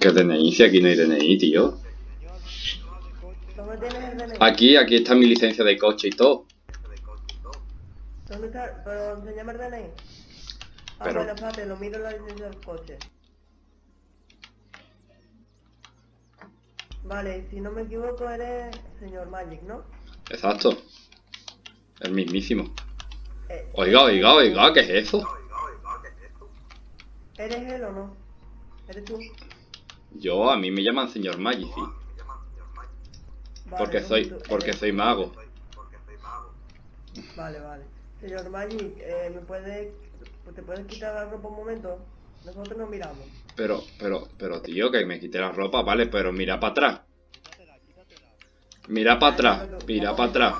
¿Qué DNI? Si aquí no hay DNI, tío. ¿Dónde tienes el DNI? Aquí, aquí está mi licencia de coche y todo. ¿Dónde está? Pero el DNI. Ah, Pero- bueno, espérate, lo miro en la licencia del coche. Vale, si no me equivoco eres señor Magic, ¿no? Exacto. El mismísimo. Eh, Oiga, oiga, oiga, ¿qué es eso? ¿Eres él o no? ¿Eres tú? Yo, a mí me llaman señor Maggi, sí. Vale, Porque soy, tú porque eres- soy mago. Vale, vale. Señor Magic, eh, ¿me puedes... ¿Te puedes quitar la ropa un momento? Nosotros nos miramos. Pero, pero, pero tío, que me quite la ropa, vale, pero mira para atrás. Mira para atrás, mira para atrás.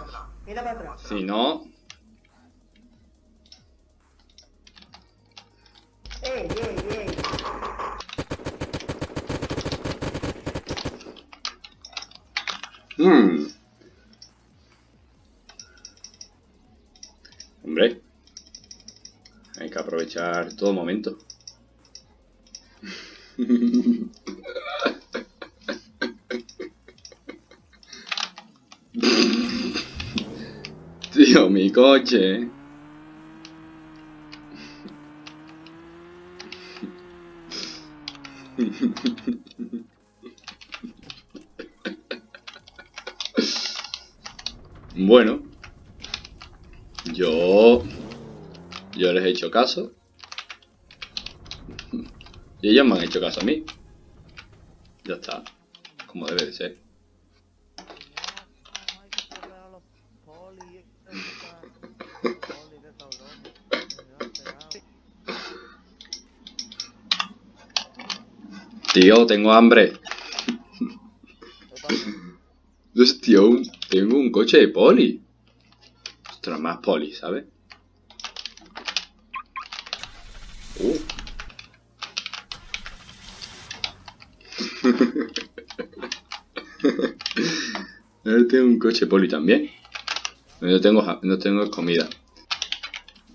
Mira para atrás. Si no, ¡Ey, mmm. Hombre, hay que aprovechar todo momento. Tío, mi coche. Bueno, yo, yo les he caso. Y ellos me han hecho caso a mí. Ya está, como debe de ser. Tío, tengo hambre. Hostia, un- tengo un coche de poli. Ostras, más poli, ¿sabes? Ahora tengo un coche poli también. No tengo, no tengo comida.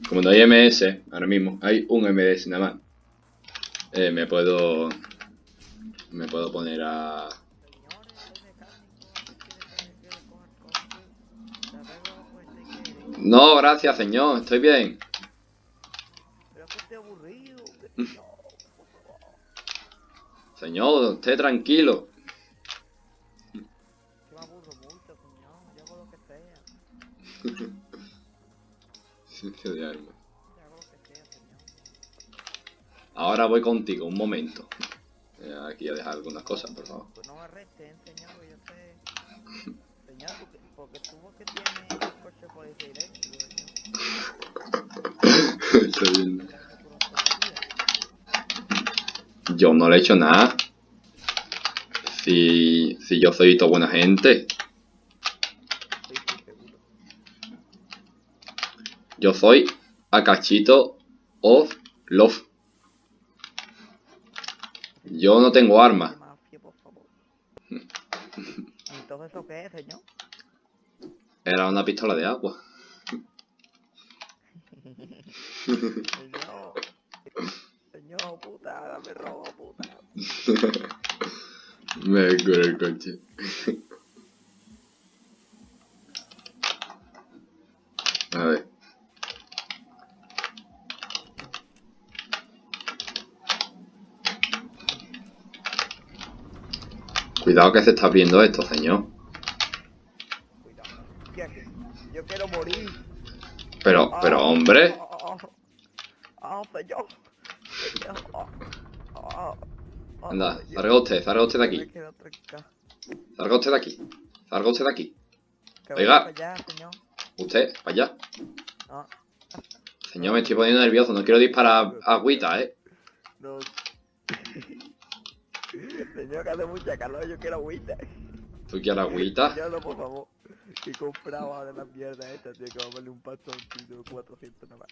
Como no hay MS, ahora mismo hay un MS nada más. Eh, me puedo... Me puedo poner a... No, gracias, señor. Estoy bien. Pero es que estoy aburrido. Señor, esté tranquilo. Yo me aburro mucho, señor. Yo hago lo que sea. Silencio de arma. Yo hago lo que sea, señor. Ahora voy contigo, un momento. Eh, Aquí a dejar algunas cosas, por favor. Pues no me arresten, señor, que yo sé. Señor, porque, porque tú que tienes el coche policía eléctrico, señor. Estoy viendo. Que hace puro policía. Yo no le he hecho nada. Si, si yo soy toda buena gente. Yo soy Akachito of Love. Yo no tengo armas. Entonces, ¿eso qué es, señor? Era una pistola de agua. Señor, puta, dame robo, puta. Me cura el coche. A ver. Cuidado que se está abriendo esto, señor. Cuidado. Yo quiero morir. Pero, pero hombre, Ah, ah, ah, señor. Anda, salga usted, salga usted de aquí. Salga usted de aquí. Salga usted de aquí. Oiga. Usted, para allá. Señor, me estoy poniendo nervioso, no quiero disparar agüita, eh. no. Señor, que hace mucha calor, yo quiero agüita. ¿Tú quieres agüita? Señor, no, por favor. Que compraba de la mierda esta, tío, que va a valer un pastoncito de 400 nada más.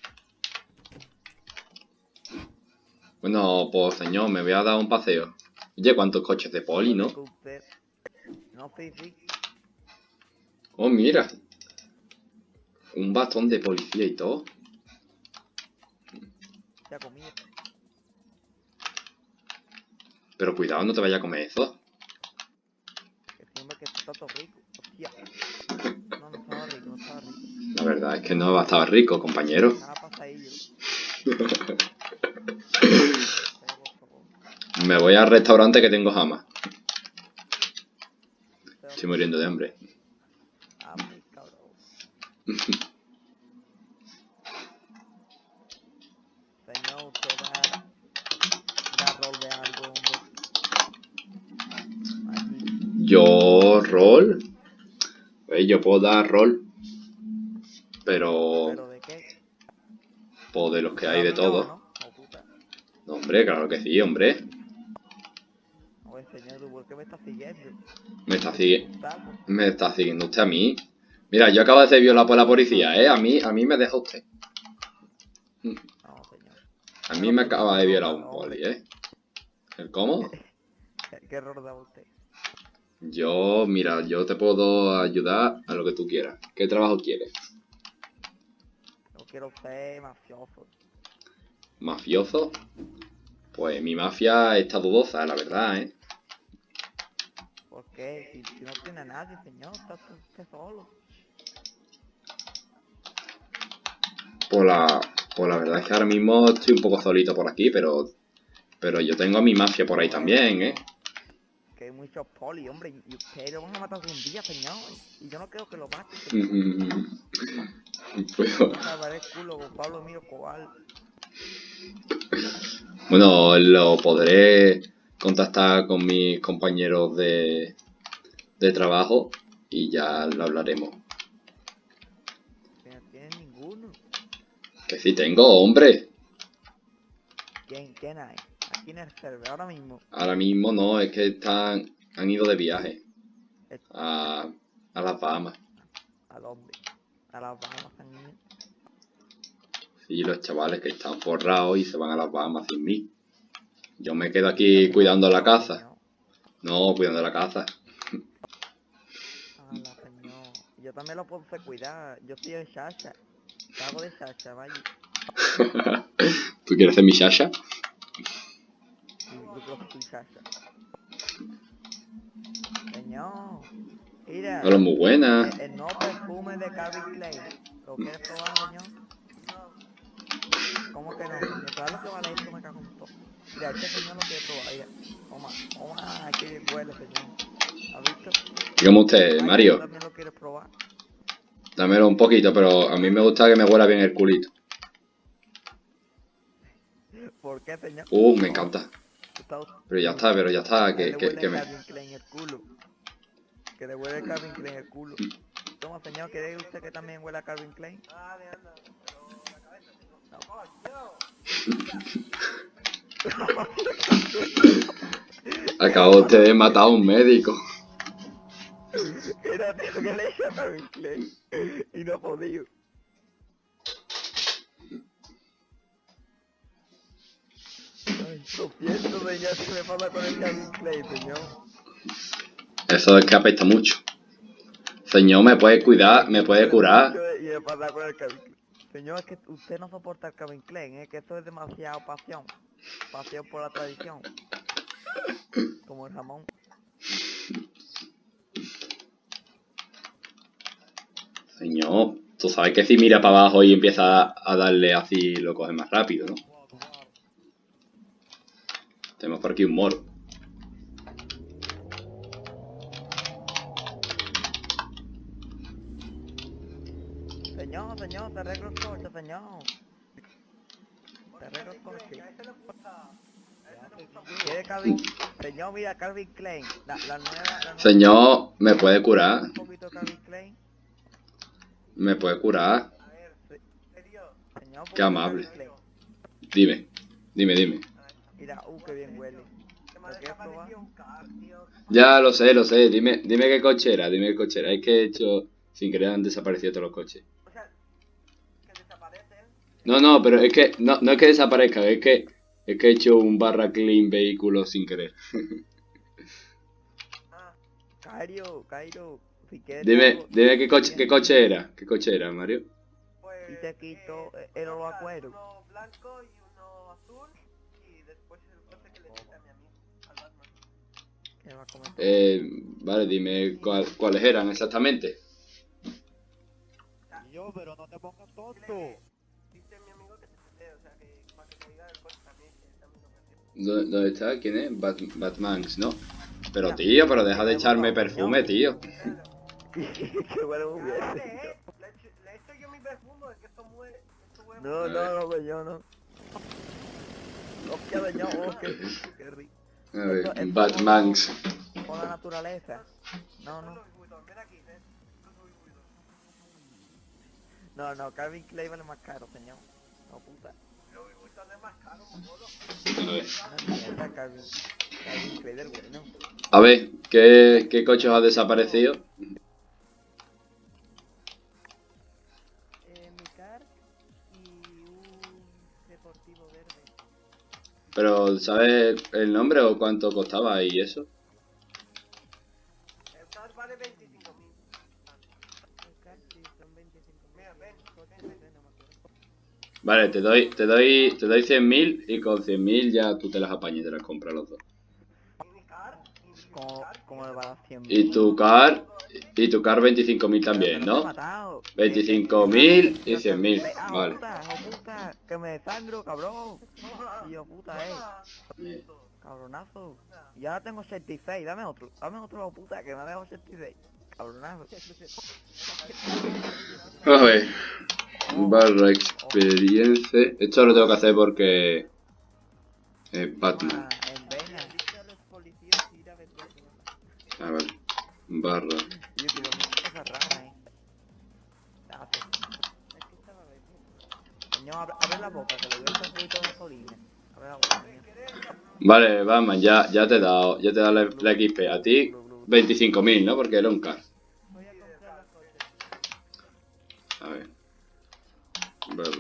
Bueno, pues señor, me voy a dar un paseo. Oye, ¿cuántos coches de poli, no? Oh, mira. Un bastón de policía y todo. Pero cuidado, no te vaya a comer eso. La verdad es que no estaba rico, compañero. Me voy al restaurante que tengo jamás. Estoy muriendo de hambre. Mi cabrón. Yo, rol. Pues yo puedo dar rol. Pero, ¿Pero de qué? pues de los que hay de todo. No, hombre, claro que sí, hombre. Señor, ¿tú ¿por qué me estás siguiendo? Me está, Tapo. me está siguiendo usted a mí. Mira, yo acabo de ser violado por la policía, ¿eh? A mí, a mí me deja usted. No, señor. A mí me acaba de violar un poli, ¿eh? ¿El cómo? ¿Qué, error da usted? Yo, mira, yo te puedo ayudar a lo que tú quieras. ¿Qué trabajo quieres? No quiero ser mafioso. ¿Mafioso? Pues mi mafia está dudosa, la verdad, ¿eh? ¿Por qué? Si, si no tiene a nadie, señor, está usted solo. Pues la, pues la verdad es que ahora mismo estoy un poco solito por aquí, pero pero yo tengo a mi mafia por ahí también, ¿eh? Que hay muchos poli, hombre, y ustedes lo van a matar un día, señor. Y yo no creo que lo maten, bueno, lo podré contactar con mis compañeros de, de trabajo y ya lo hablaremos. No ninguno. Que sí tengo, hombre. ¿Quién, quién hay? Aquí en el server, ahora mismo. Ahora mismo no, es que están, han ido de viaje a, a las Bahamas. ¿A dónde? A las Bahamas ido. Sí, los chavales que están forrados y se van a las Bahamas sin mí. Yo me quedo aquí cuidando la casa. No, cuidando la casa. Ala, señor. Yo también lo puedo hacer cuidar. Yo soy de Sasha. Hago de Sasha, vaya. ¿Tú quieres ser mi Sasha? Yo creo que soy Sasha. Señor. Mira. Hola, muy buena. El, el nuevo perfume de Calvin Klein. ¿Lo quieres probar, señor? ¿Cómo que no? ¿Sabes lo que vale esto? Me cago en todo. Mira, este señor lo quiere probar. Mira. Toma, toma. Bien huele, señor. Dígame usted, Ay, ¿tú Mario. también lo quieres probar? Dámelo un poquito, pero a mí me gusta que me huela bien el culito. ¿Por qué, señor? Uh, me encanta. Pero ya está, pero ya está, que, que, que me... Que le huele Calvin Klein el culo. Toma, señor, ¿quiere usted que también huela Calvin Klein? Acabo usted de matar a un médico. Era tío que le echa a Calvin Klein. Y no ha podido. Ay, lo siento, señor, se me pasa con el Calvin Klein, señor. Eso es que apesta mucho. Señor, ¿me puede cuidar? ¿Me puede curar? Y me pasa con el Calvin Klein. Señor, es que usted no soporta el Calvin Klein, es que esto es demasiado pasión. Pasión por la tradición. Como el jamón. Señor, tú sabes que si mira para abajo y empieza a darle así, lo coge más rápido, ¿no? Tenemos por aquí un moro. Señor, señor, te arreglo el coche, señor. Te arreglo el coche. ¿Quiere Calvin? Señor, mira, Calvin Klein. La, la nueva, la nueva- Señor, ¿me puede curar? Un poquito Calvin Klein. ¿Me puede curar? Qué amable. Dime, dime, dime. Mira, uh, qué bien. Ya lo sé, lo sé. Dime, dime qué coche era, dime qué coche era. Es que he hecho, sin querer han desaparecido todos los coches. O sea, que desaparece. No, no, pero es que, no, no es que desaparezca, es que, es que he hecho un barra clean vehículo sin querer. Ah, Cairo, Cairo. Si quieres. Dime, dime qué coche, qué coche era, qué coche era, Mario. Y te quito eh, el oro a cuero. Uno blanco y uno azul y después el coche que le quita a mi amigo. Al ¿Qué me va a comentar? Eh, vale, dime cuál- cuáles eran exactamente. Yo, pero no te pongas tonto. Dice mi amigo que se esté, o sea, que para que me diga el coche también, que también lo. ¿Dó- ¿Dónde está? ¿Quién es? Bat Batmanx, ¿no? Pero tío, pero deja de echarme perfume, tío. Qué bueno eh. Echo yo mi perfume, es que esto muere. Esto huele No, no, no, yo no. Hostia, señor, oh, qué, qué rico. A ver, Esto- esto- Batmanx. Con la naturaleza. No, no. No, no, Calvin Klein vale más caro, señor. No, puta. A ver. No mierda, Calvin. Calvin Klein del bueno. A ver, ¿qué, qué coche os ha desaparecido? Pero, ¿sabes el nombre o cuánto costaba y eso? El car vale 25 mil. El car sí, son 25 Mira, ven, Coche, ven. no sé, no me acuerdo. Vale, te doy, te doy, te doy 100.000 y con 100.000 ya tú te las apañas y te las compras los dos. Y mi car, y mi Como, car, como le va a 100 Y tu car, y tu car 25.000 también, ¿no? 25.000 y 100.000, Ah, vale. Que me desangro, cabrón. Tío, puta, eh. Cabronazo. Y ahora tengo 66, dame otro. Dame otro, puta, que me ha dejado 66. Cabronazo. A ver. Barra experiencia. Esto lo tengo que hacer porque... Es Batman. Ah, a los policías ir a venderlo. A ver. Barra. Abre, abre la boca, que le doy un poquito de gasolina. Abre la boca. Vale, Batman, ya, ya te he dado, ya te he dado la, la XP. A ti 25.000, ¿no? Porque era un car. A ver. Barra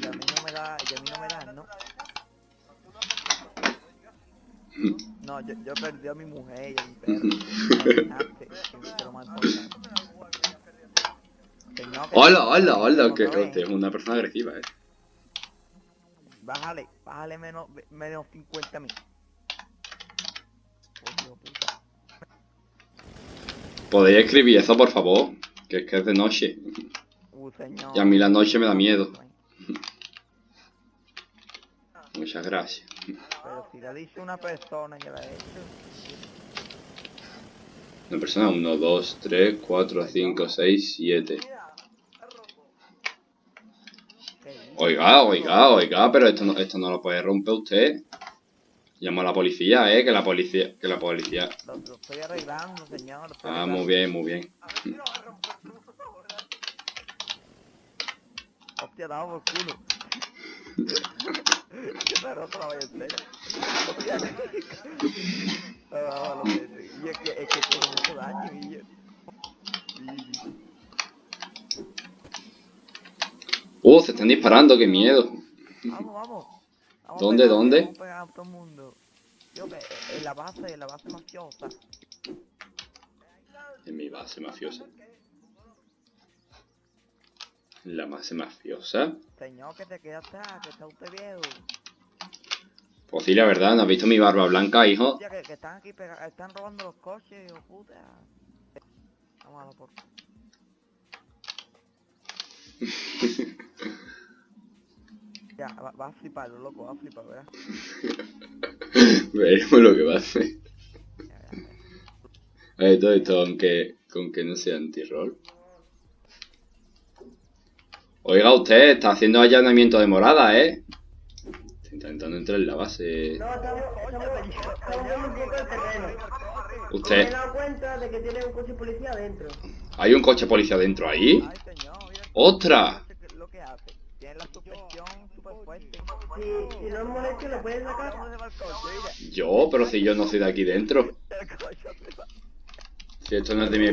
Y a mí no me da, y a mí no me dan, ¿no? No, yo, yo perdí a mi mujer y a mi perro. Que que- Hola, hola, hola, que hostia, es una persona agresiva, eh. Bájale, bájale menos, menos 50 mil. ¿Podéis escribir eso, por favor? Que es que es de noche. Uh, señor. Y a mí la noche me da miedo. Muchas gracias. Pero si lo dice una persona que la ha hecho. Una persona, 1, 2, 3, 4, 5, 6, 7. ¿qué dice? Oiga, oiga, oiga, pero esto no, esto no lo puede romper usted. Llamo a la policía, eh, que la policía, que la policía. Lo, lo estoy arreglando, señor. lo estoy Ah, arreglando. muy bien, muy bien. a ver si lo vas a romper tú. Hostia, dado por culo. Qué raro otra vez, en serio. Hostia. Lo que sí. Y es que, es que tiene mucho daño, y yo- Sí, sí. Uh, se están disparando, qué miedo. Vamos, vamos. Vamos ¿Dónde, pegando, dónde? Vamos pegando a todo el mundo. Yo en la base, en la base mafiosa. En mi base mafiosa. La base mafiosa. Señor, que te queda atrás, que está usted viejo. Pues sí, la verdad, ¿no has visto mi barba blanca, hijo? Que, que están aquí están robando los coches, hijo puta. Vamos a por. Ya, va, va a flipar, loco, va a flipar, ¿verdad? Veremos lo que va a hacer. A ver, todo esto, aunque, con que no sea anti-roll. Oiga, usted está haciendo allanamiento de morada, ¿eh? Está intentando entrar en la base. No, estamos, estamos, el terreno. Me he Usted, dado cuenta de que tiene un coche policía adentro. ¿hay un coche policía dentro ahí? Ay, señor, mira. ¡Otra! ¿Qué es lo que hace? Tiene la suspensión súper fuerte. Si, si no es molesto, lo puedes sacar. ¿Dónde va el coche? Mira. Yo, pero si yo no soy de aquí dentro. Si esto no es de mi,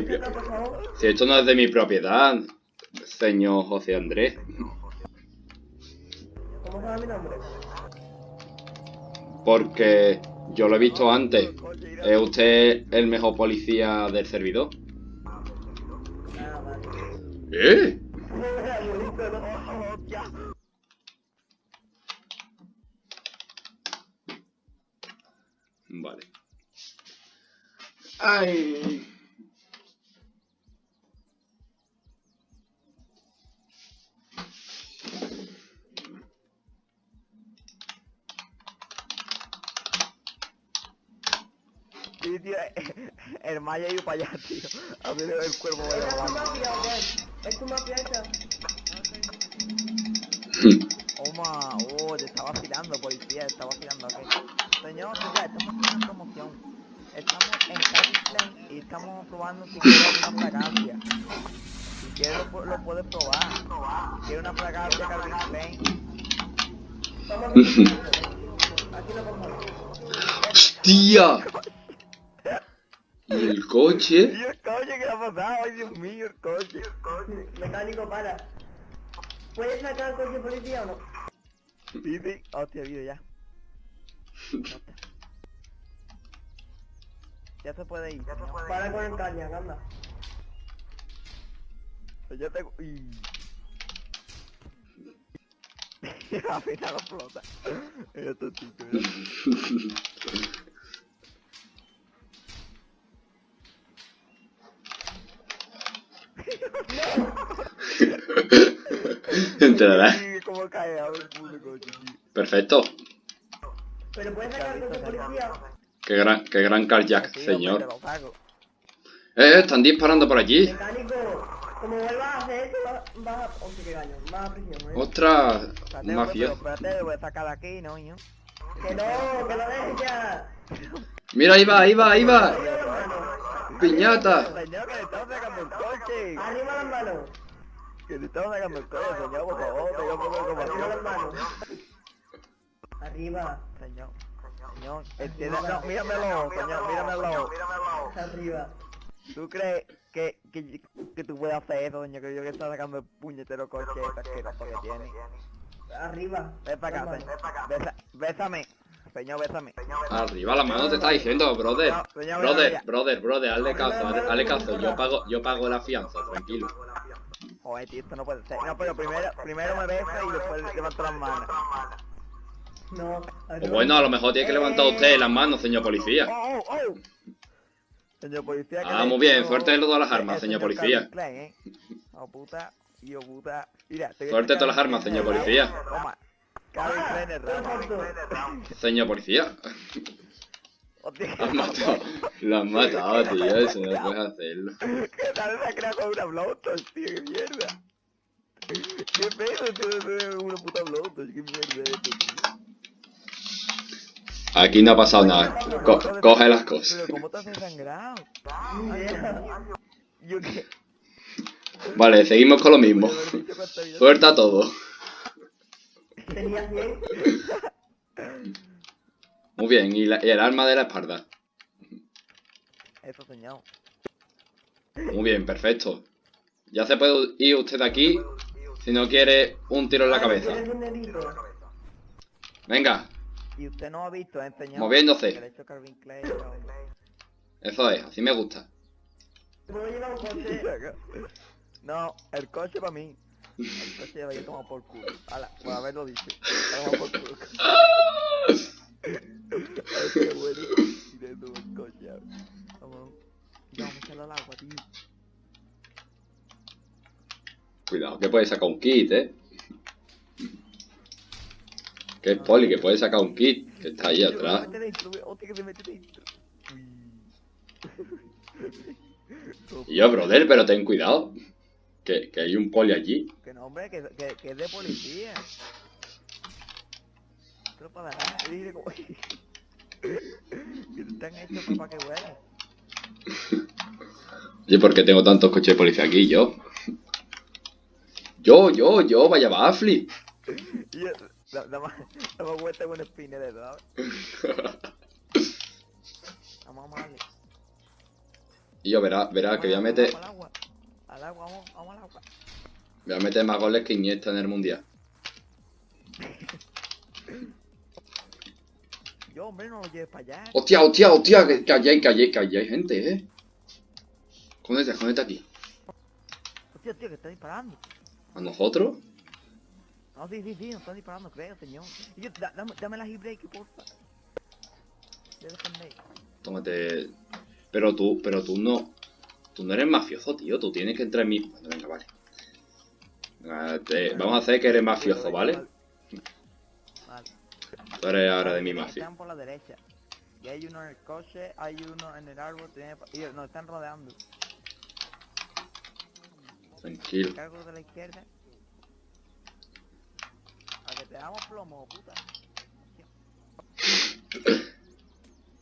si esto no es de mi propiedad, señor José Andrés. ¿Cómo sabe mi nombre? Porque yo lo he visto antes. ¿Es usted el mejor policía del servidor? Ah, vale. Ay. Sí, tío, el Maya iba para allá, tío. A ver el cuervo ¿Es vaya ¿Es tu mafia esa? Oma, oh, te está vacilando, policía, te está vacilando, ok. Señor, ya, estamos haciendo una promoción. Estamos en Klein y estamos probando si quieres una fragancia. Si quieres lo, lo puedes probar. Si quieres una fragancia Calvin Klein. Aquí lo. ¡Hostia! ¿Y el coche? Pasado? Ay, Dios mío, el coche. Mecánico, para. ¿Puedes sacar el coche policía o no? Sí, sí. Hostia, vídeo ya. Hostia. Ya se puede ir. Para con el caña, anda. Yo tengo... Y... Al final explota. Esto chico, ¿eh? Perfecto. ¿Pero puedes sacar policía? Qué gran, qué gran carjack, Sí, señor. saco. Eh, están disparando por allí. Mecánico, como vuelvas a hacer eso, vas vas a... Vas prisión, ¿eh? Ostras, Espérate, hombre, mafia. pero Espérate, lo voy a sacar de aquí, ¿no, niño? Que no, que lo dejes ya. Mira, ahí va, ahí va, ahí va. Piñata. Señor, que le estamos sacando el coche. Arriba las manos. Que estamos sacando el coche, señor, por favor, tenga un poco de Arriba. Señor, señor, entienda, no, míramelo, señor, míramelo. Arriba. ¿Tú crees que, que, que tú puedes hacer eso, señor? Que yo que está sacando el puñetero coche asqueroso que tiene. Arriba. Ven para acá, señor. bésame. Señor, bésame. Arriba la mano te está diciendo, brother. Señor, Brother, brother, brother, hazle caso, hazle, hazle caso. Yo pago, yo pago la fianza, tranquilo. Joder, tío, esto no puede ser. No, pero primero, primero me besa y después levanto las manos. No. O arriba. bueno, a lo mejor tiene que levantar usted las manos, señor policía. ¡Oh, oh, oh! Señor policía, que Ah, le muy bien, suerte de todas las armas, el señor policía. ¿eh? Oh, puta, yo puta. Mira, te voy a Suerte de sacar todas las armas, señor policía. Toma. Señor policía. Has matado, lo has matado, tío, eso no puedes hacerlo. ¿Qué tal se ha creado con una blowtorch, tío? ¡Qué mierda! ¿Qué pedo, tío? Una puta blowtorch, ¿qué mierda es esto, tío? Aquí no ha pasado nada. Co- coge las cosas. Pero ¿cómo te has desangrado? Yo qué... Vale, seguimos con lo mismo. Suelta todo. Tenía 100. Muy bien, y, la- y el arma de la espalda. Eso, señor. Muy bien, perfecto. Ya se puede ir usted de aquí si no quiere un tiro en la cabeza. Venga, Y usted no ha visto, ¿eh, señor? Moviéndose. Eso es, así me gusta. No, el coche para mí. El coche vaya a tomar por culo. Ala, por haberlo dicho. Por culo. Vamos. Vamos a echarlo al agua, tío. Cuidado, que puede sacar un kit, eh. Que es poli, que puede sacar un kit, que está ahí atrás. Y yo, brother, pero ten cuidado. Que, que hay un poli allí. Que no, hombre, que, que, que es de policía. Para nada, dice como... que están hechos para que. ¿Y por qué tengo tantos coches de policía aquí? Yo. Yo, yo, yo, vaya bafli. Y yo, da- da más, da más vuelta con el spinner de ¿sabes? Vamos, a darle. Y yo, verá, verá que voy a meter, al agua, vamos, vamos al agua. voy a meter más goles que Iniesta en el mundial. Hombre, no lo lleves para allá. Hostia, hostia, hostia, que, que allí hay, que hay, hay gente, eh. Escóndete, escóndete aquí. Hostia, tío, que está disparando. ¿A nosotros? No, sí, sí, sí, nos están disparando, creo, señor. Y yo, da- dame, dame la break, porfa. Tómate. Pero tú, pero tú no. Tú no eres mafioso, tío. Tú tienes que entrar en mi. Bueno, venga, vale. Venga, te- vamos a hacer que eres mafioso. Vale. Tú eres ahora de mi Están mafia. por la derecha. Y hay uno en el coche, hay uno en el árbol, tiene... y nos están rodeando. Tranquilo. Cargo de la izquierda. A que te damos plomo, puta.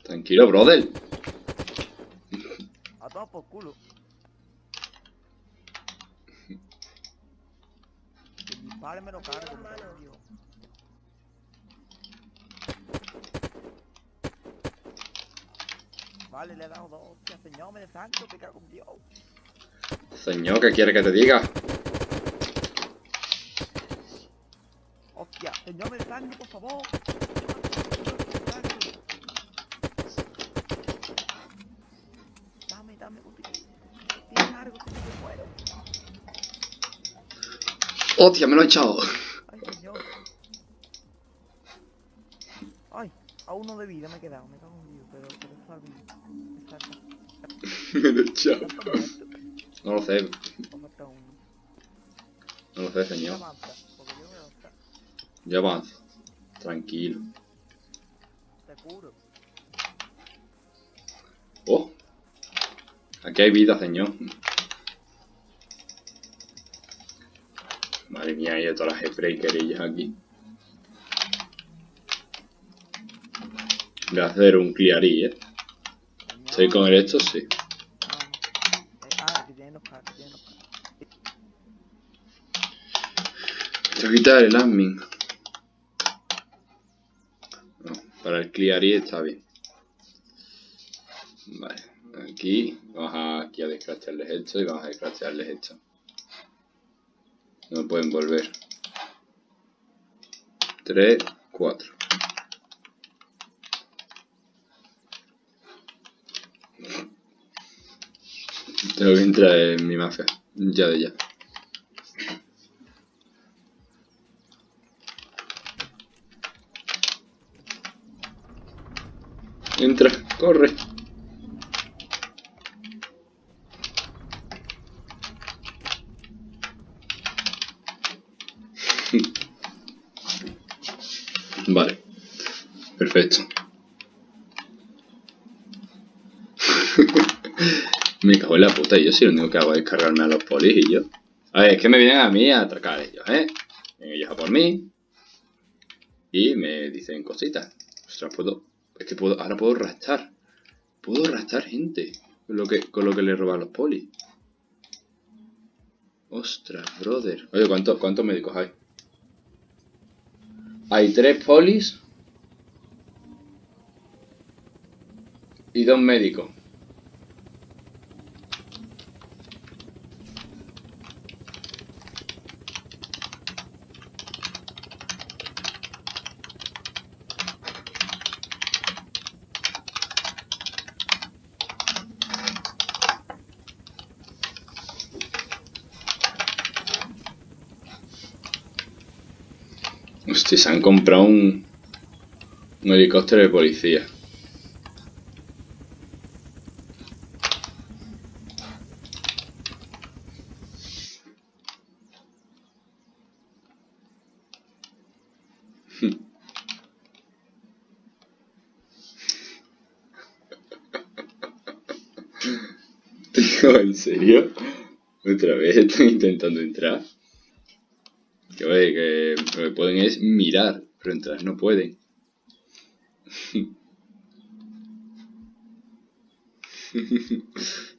Tranquilo, brother. A todos por culo. Que dispare me lo cargo, me cago en Dios. Vale, le he dado dos señor, me desangro, te cago en Dios. Señor, ¿qué quiere que te diga? Hostia, señor, me desangro, por favor. Dame, dame, tienes algo que me muero. ¡Hostia, me lo he echado! Ay, señor. Ay, a uno de vida me he quedado, me cago en Dios, pero, pero está bien. Exacto. me lo he echado. ¿Está muerto? No lo sé, no lo sé, señor. Yo avanzo. Tranquilo. Oh. Aquí hay vida, señor. Madre mía, hay todas las breakerillas aquí. Voy a hacer un clearí, eh. Señor. Estoy con el esto, sí. Vamos. Eh, ah, que tienen los carros, que tienen los carros. Voy a quitar el admin. Para el clearí está bien. Vale, aquí vamos a, aquí a descraftearles esto y vamos a descraftearles esto. No pueden volver. 3, 4. Tengo que entrar en mi mafia. Ya de ya. Entra, corre. Vale. Perfecto. me cago en la puta, yo si lo único que hago es cargarme a los polis y yo. A ver, es que me vienen a mí a atracar ellos, ¿eh? Vienen ellos a por mí. Y me dicen cositas. Ostras, puedo. Es que puedo. Ahora puedo rastar. Puedo rastar gente. Con lo que, con lo que le roban los polis. Ostras, brother. Oye, ¿cuántos cuántos médicos hay? Hay tres polis. Y dos médicos. Hostia, se han comprado un, helicóptero de policía. ¿en serio? ¿Otra vez están intentando entrar? Que oye, que lo que pueden es mirar, pero entrar no pueden.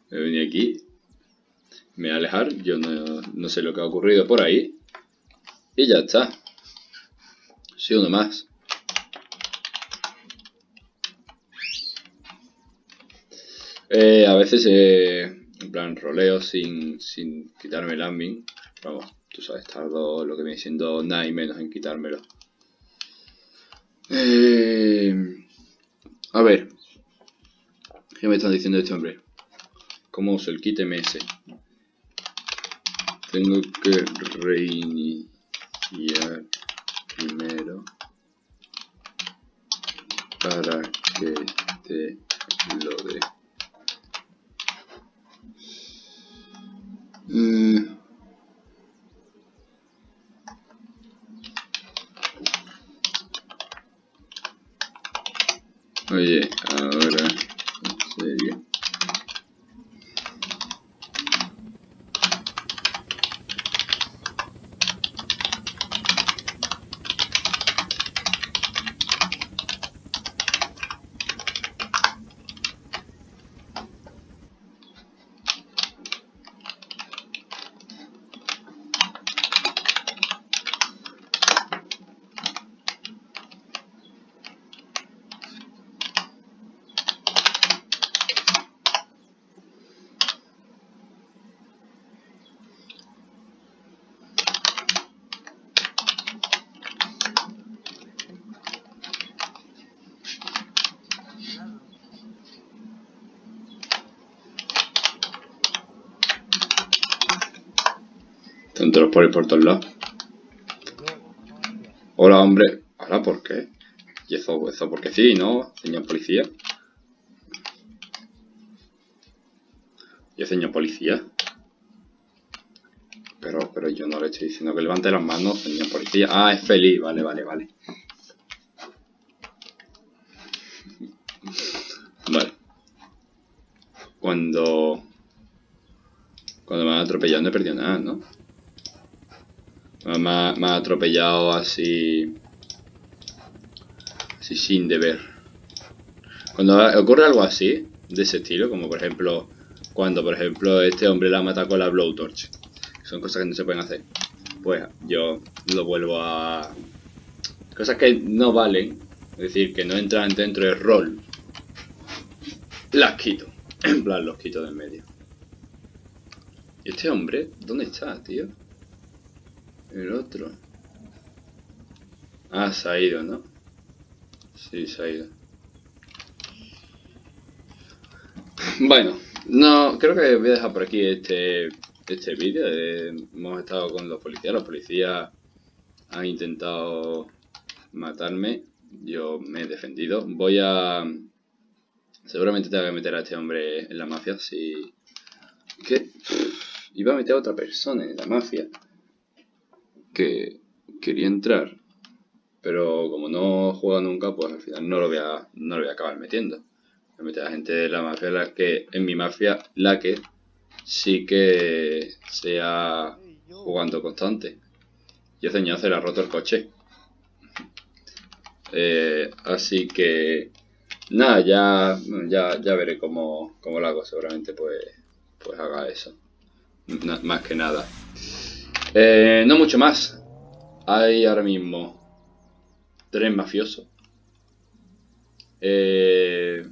Me venía aquí. Me voy a alejar, yo no, no sé lo que ha ocurrido por ahí. Y ya está. Sí, uno más. Eh, a veces, eh, en plan, roleo sin, sin quitarme el admin. Vamos, tú sabes, tardo lo que viene siendo nada y menos en quitármelo. Eh, a ver. ¿Qué me están diciendo este hombre? ¿Cómo uso el kit MS? Tengo que reiniciar primero para que te lo dé. Ahora, en serio. Todos los polis por todos lados. Hola, hombre. Ahora, ¿por qué? Y eso, eso porque sí, ¿no? Señor policía. Y señor policía. Pero, pero yo no le estoy diciendo que levante las manos, señor policía. Ah, es feliz. Vale, vale, vale. Vale. Cuando... Cuando me han atropellado no he perdido nada, ¿no? Me ha, atropellado así... Así sin deber. Cuando ocurre algo así, de ese estilo, como por ejemplo... Cuando, por ejemplo, este hombre la mata con la blowtorch. Son cosas que no se pueden hacer. Pues yo lo vuelvo a... Cosas que no valen. Es decir, que no entran dentro del rol. Las quito. En plan, los quito del medio. ¿Y este hombre? ¿Dónde está, tío? El otro. Ah, se ha ido, ¿no? Sí, se ha ido. Bueno, no, creo que voy a dejar por aquí este, este vídeo. Hemos estado con los policías. Los policías han intentado matarme. Yo me he defendido. Voy a... Seguramente tengo que meter a este hombre en la mafia. Si... ¿Qué? Iba a meter a otra persona en la mafia que quería entrar, pero como no juega nunca, pues al final no lo voy a, no lo voy a acabar metiendo. A meter a gente de la mafia, la que en mi mafia, la que sí que sea jugando constante. Y ese señor se le ha roto el coche. Eh, así que nada, ya, ya, ya veré cómo, cómo lo hago. Seguramente pues, pues haga eso. Na- más que nada. Eh, no mucho más. Hay ahora mismo tres mafiosos. Eh,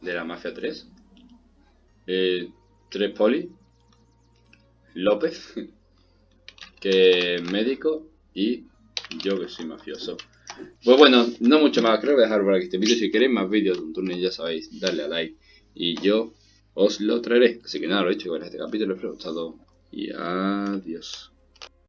de la Mafia 3. Eh, tres poli. López. Que es médico. Y yo que soy mafioso. Pues bueno, no mucho más. Creo que voy a dejar por aquí este vídeo. Si queréis más vídeos de un turno ya sabéis, darle a like. Y yo os lo traeré. Así que nada, lo he hecho con este capítulo. Espero que os haya gustado. Y adiós.